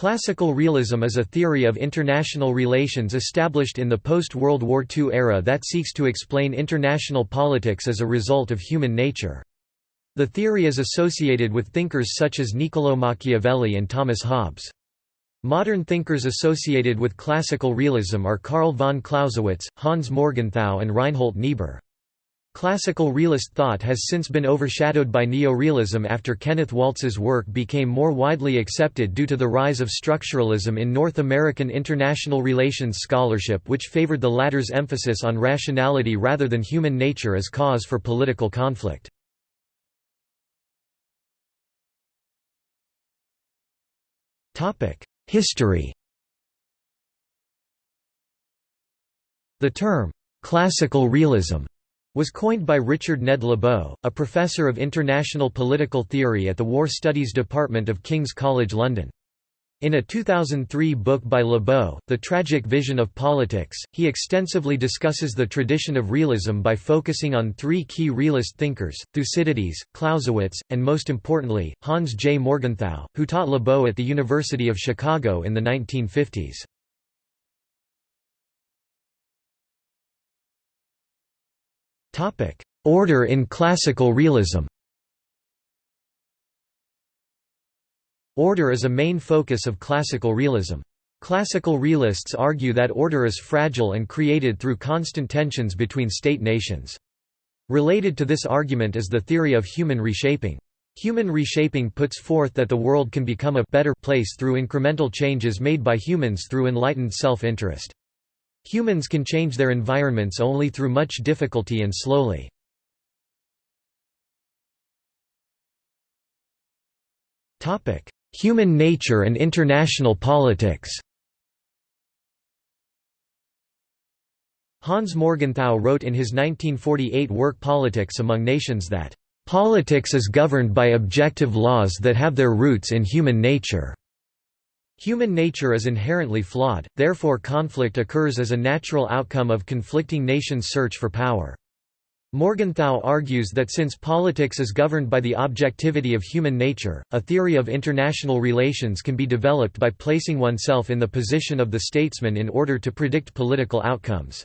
Classical realism is a theory of international relations established in the post-World War II era that seeks to explain international politics as a result of human nature. The theory is associated with thinkers such as Niccolò Machiavelli and Thomas Hobbes. Modern thinkers associated with classical realism are Karl von Clausewitz, Hans Morgenthau and Reinhold Niebuhr. Classical realist thought has since been overshadowed by neorealism after Kenneth Waltz's work became more widely accepted due to the rise of structuralism in North American international relations scholarship which favored the latter's emphasis on rationality rather than human nature as cause for political conflict. History The term, "'classical realism' was coined by Richard Ned Lebow, a professor of international political theory at the War Studies Department of King's College London. In a 2003 book by Lebow, The Tragic Vision of Politics, he extensively discusses the tradition of realism by focusing on three key realist thinkers, Thucydides, Clausewitz, and most importantly, Hans J. Morgenthau, who taught Lebow at the University of Chicago in the 1950s. Order in classical realism Order is a main focus of classical realism. Classical realists argue that order is fragile and created through constant tensions between state-nations. Related to this argument is the theory of human reshaping. Human reshaping puts forth that the world can become a better place through incremental changes made by humans through enlightened self-interest. Humans can change their environments only through much difficulty and slowly. Human nature and international politics Hans Morgenthau wrote in his 1948 work Politics Among Nations that, "...politics is governed by objective laws that have their roots in human nature." Human nature is inherently flawed, therefore conflict occurs as a natural outcome of conflicting nations' search for power. Morgenthau argues that since politics is governed by the objectivity of human nature, a theory of international relations can be developed by placing oneself in the position of the statesman in order to predict political outcomes.